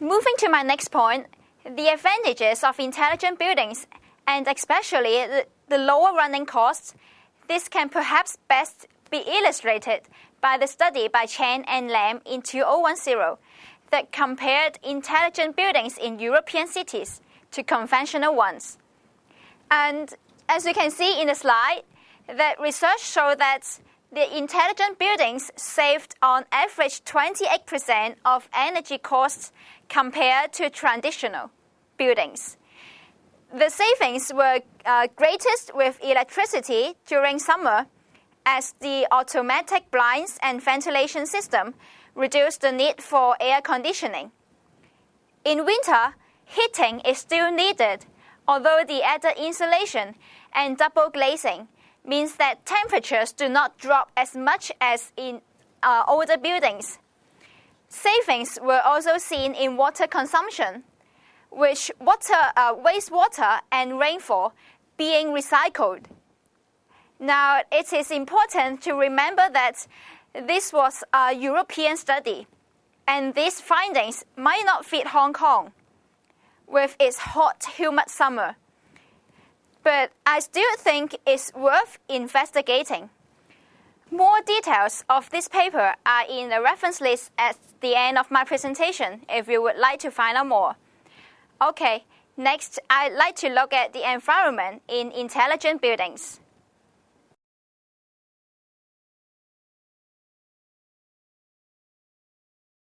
Moving to my next point, the advantages of intelligent buildings and especially the, lower running costs, this can perhaps best be illustrated by the study by Chen and Lam in 2010 that compared intelligent buildings in European cities to conventional ones. And as you can see in the slide, that research showed that the intelligent buildings saved on average 28% of energy costs compared to traditional buildings. The savings were uh, greatest with electricity during summer as the automatic blinds and ventilation system reduced the need for air conditioning. In winter, heating is still needed, although the added insulation and double glazing means that temperatures do not drop as much as in uh, older buildings. Savings were also seen in water consumption, which water, uh, wastewater and rainfall being recycled. Now, it is important to remember that this was a European study, and these findings might not fit Hong Kong with its hot, humid summer. But I still think it's worth investigating. More details of this paper are in the reference list at the end of my presentation if you would like to find out more. Okay, next I'd like to look at the environment in intelligent buildings.